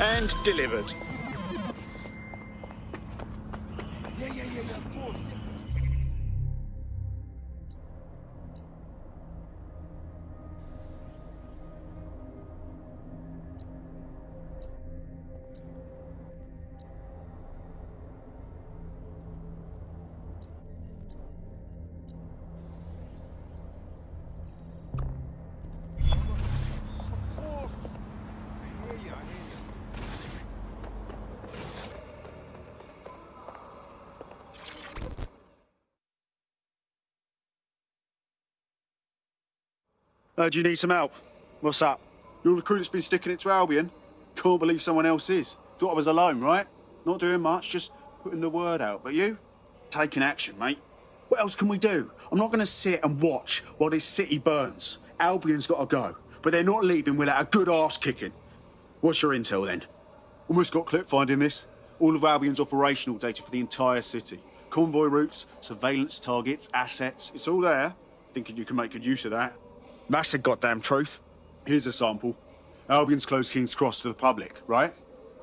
And delivered. Uh, do you need some help? What's up? Your recruit's been sticking it to Albion? Can't believe someone else is. Thought I was alone, right? Not doing much, just putting the word out. But you? Taking action, mate. What else can we do? I'm not going to sit and watch while this city burns. Albion's got to go, but they're not leaving without a good ass kicking. What's your intel then? Almost got clip finding this. All of Albion's operational data for the entire city. Convoy routes, surveillance targets, assets. It's all there. Thinking you can make good use of that. That's the goddamn truth. Here's a sample. Albion's closed King's Cross to the public, right?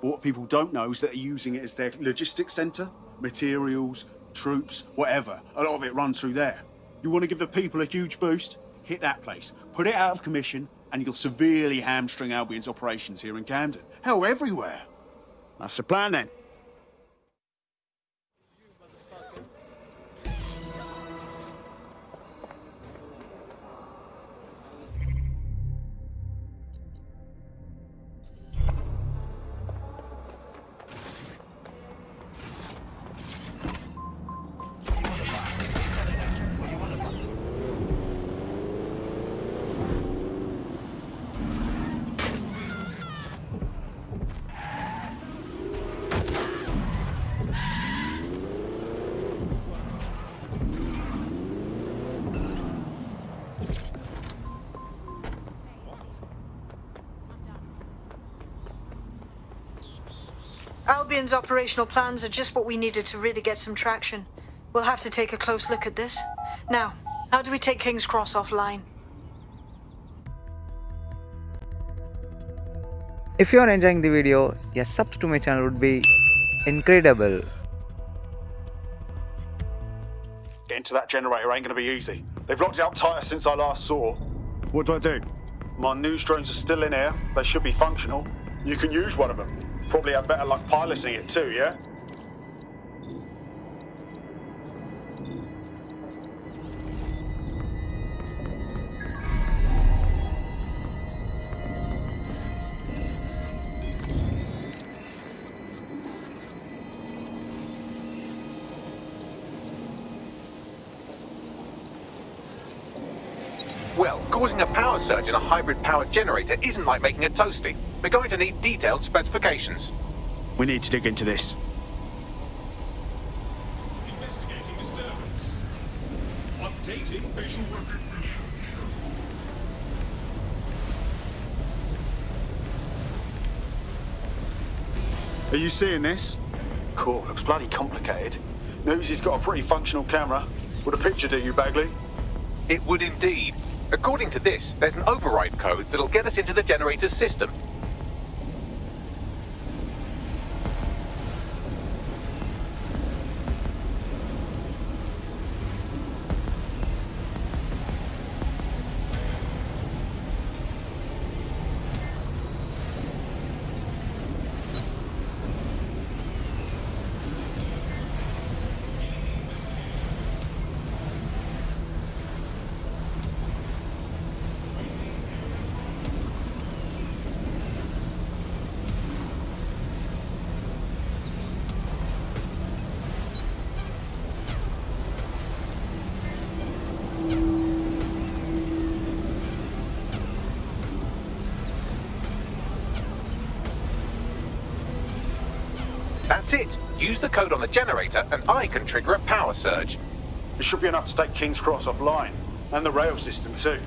But what people don't know is that they're using it as their logistics centre. Materials, troops, whatever. A lot of it runs through there. You want to give the people a huge boost? Hit that place. Put it out of commission, and you'll severely hamstring Albion's operations here in Camden. Hell, everywhere. That's the plan then. Albion's operational plans are just what we needed to really get some traction. We'll have to take a close look at this. Now, how do we take King's Cross offline? If you are enjoying the video, a subs to my channel would be incredible. Getting to that generator ain't going to be easy. They've locked it up tighter since I last saw. What do I do? My news drones are still in here. They should be functional. You can use one of them. Probably have better luck piloting it too, yeah? Well, causing a power surge in a hybrid powered generator isn't like making a toasty. We're going to need detailed specifications. We need to dig into this. Investigating disturbance. Updating visual. Are you seeing this? Cool, looks bloody complicated. News he's got a pretty functional camera. Would a picture do you, Bagley? It would indeed. According to this, there's an override code that'll get us into the generator's system. That's it. Use the code on the generator and I can trigger a power surge. It should be enough to take King's Cross offline. And the rail system too.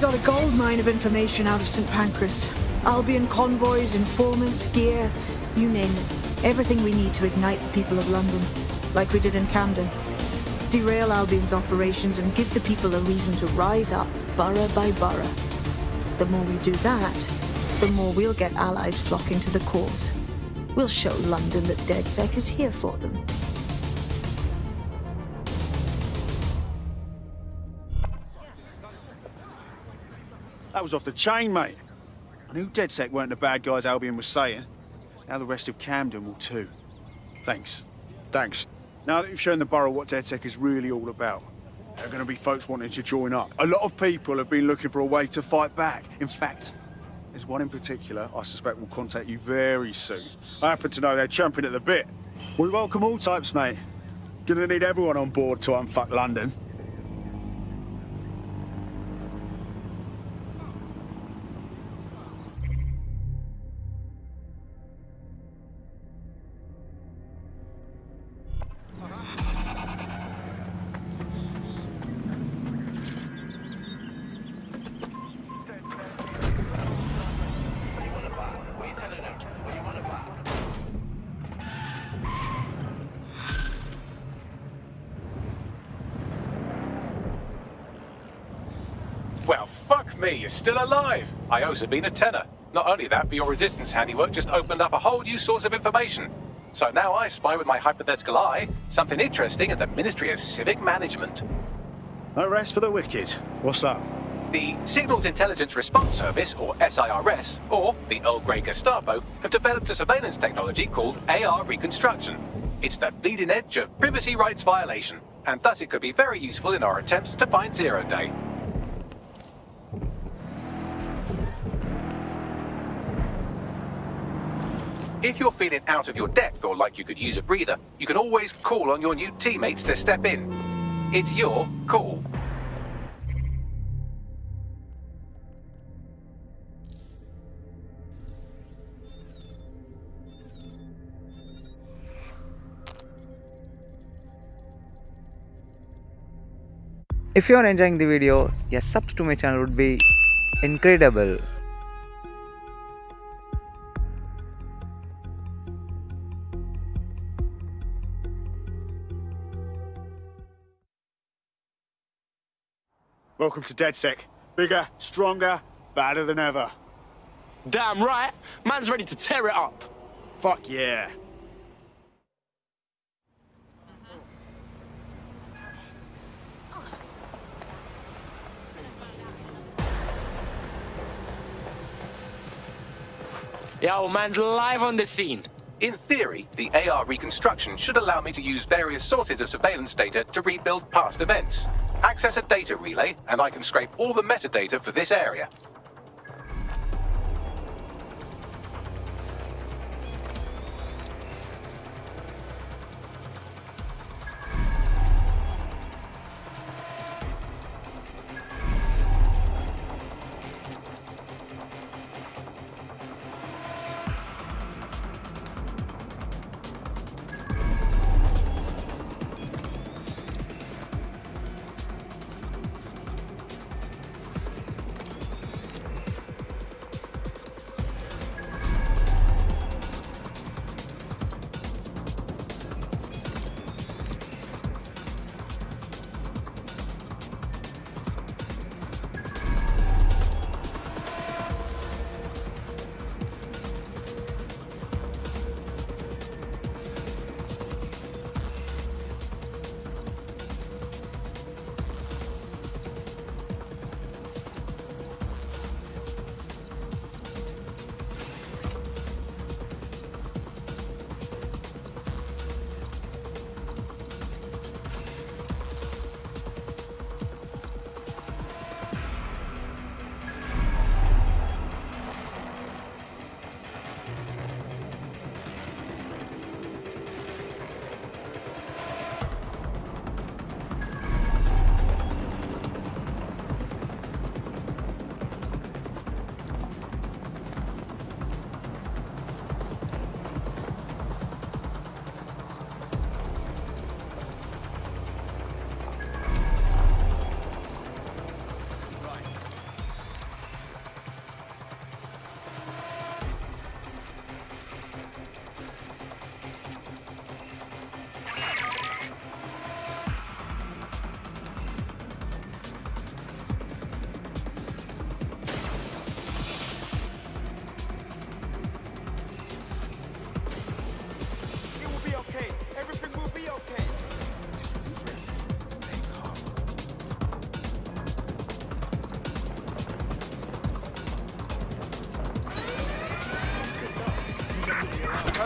Got a gold mine of information out of St. Pancras. Albion convoys, informants, gear, you name it. Everything we need to ignite the people of London, like we did in Camden. Derail Albion's operations and give the people a reason to rise up, borough by borough. The more we do that, the more we'll get allies flocking to the cause. We'll show London that DedSec is here for them. That was off the chain, mate. I knew DedSec weren't the bad guys Albion was saying. Now the rest of Camden will too. Thanks. Thanks. Now that you've shown the borough what DedSec is really all about, there are going to be folks wanting to join up. A lot of people have been looking for a way to fight back. In fact, there's one in particular I suspect will contact you very soon. I happen to know they're champing at the bit. We welcome all types, mate. Gonna need everyone on board to unfuck London. Well, fuck me, you're still alive. I owe Sabine a tenner. Not only that, but your resistance handiwork just opened up a whole new source of information. So now I spy with my hypothetical eye something interesting at the Ministry of Civic Management. No rest for the wicked. What's up? The Signals Intelligence Response Service, or SIRS, or the Earl Grey Gestapo, have developed a surveillance technology called AR Reconstruction. It's the bleeding edge of privacy rights violation, and thus it could be very useful in our attempts to find Zero Day. If you're feeling out of your depth or like you could use a breather, you can always call on your new teammates to step in. It's your call. If you are enjoying the video, a subs to my channel would be incredible. Welcome to DedSec. Bigger, stronger, badder than ever. Damn right. Man's ready to tear it up. Fuck yeah. Yo, man's live on the scene. In theory, the AR reconstruction should allow me to use various sources of surveillance data to rebuild past events. Access a data relay, and I can scrape all the metadata for this area.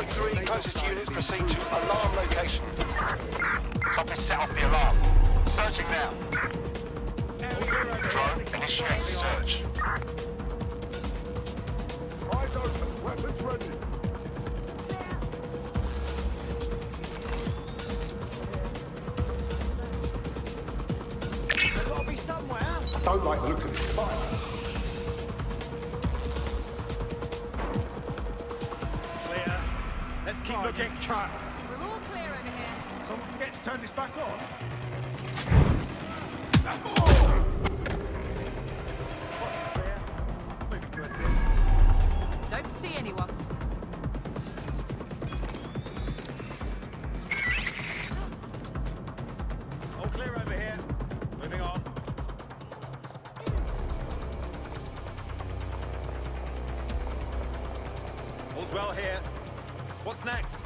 3, closest units proceed to alarm location. Something set off the alarm. Searching now. Drone, initiate search. Eyes open. Weapons ready. There's got to be somewhere. Don't like the look of this spot. Let's keep oh, looking. Cut. We're all clear over here. Someone forget to turn this back on. Clear. Moving to a bit. Don't see anyone. Next?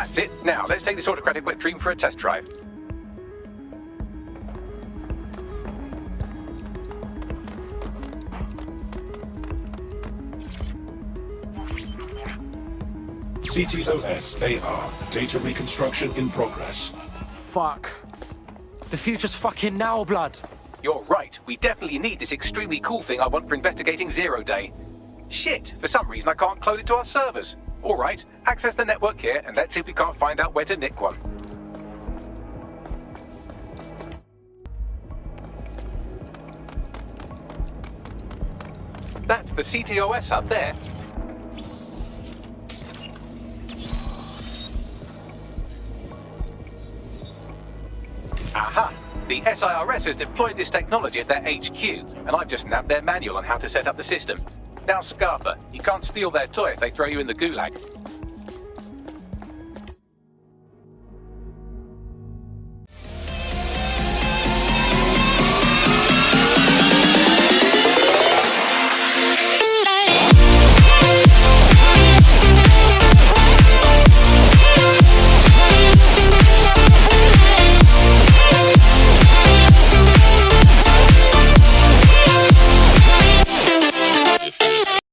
That's it. Now, let's take this autocratic wet dream for a test drive. CTOS AR. Data reconstruction in progress. Fuck. The future's fucking now, blood. You're right. We definitely need this extremely cool thing I want for investigating Zero Day. Shit, for some reason I can't clone it to our servers. Alright, access the network here and let's see if we can't find out where to nick one. That's the CTOS up there. Aha! The SIRS has deployed this technology at their HQ, and I've just nabbed their manual on how to set up the system. Now, Scarpa, you can't steal their toy if they throw you in the gulag.